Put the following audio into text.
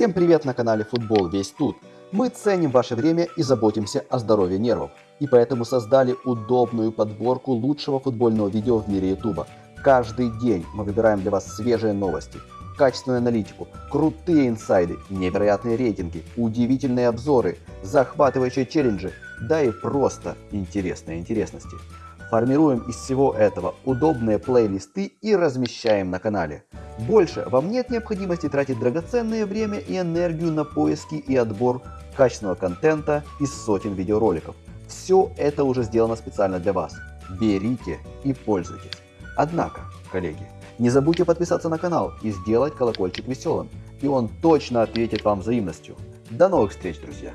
Всем привет на канале Футбол Весь Тут. Мы ценим ваше время и заботимся о здоровье нервов. И поэтому создали удобную подборку лучшего футбольного видео в мире Ютуба. Каждый день мы выбираем для вас свежие новости, качественную аналитику, крутые инсайды, невероятные рейтинги, удивительные обзоры, захватывающие челленджи, да и просто интересные интересности. Формируем из всего этого удобные плейлисты и размещаем на канале. Больше вам нет необходимости тратить драгоценное время и энергию на поиски и отбор качественного контента из сотен видеороликов. Все это уже сделано специально для вас. Берите и пользуйтесь. Однако, коллеги, не забудьте подписаться на канал и сделать колокольчик веселым, и он точно ответит вам взаимностью. До новых встреч, друзья!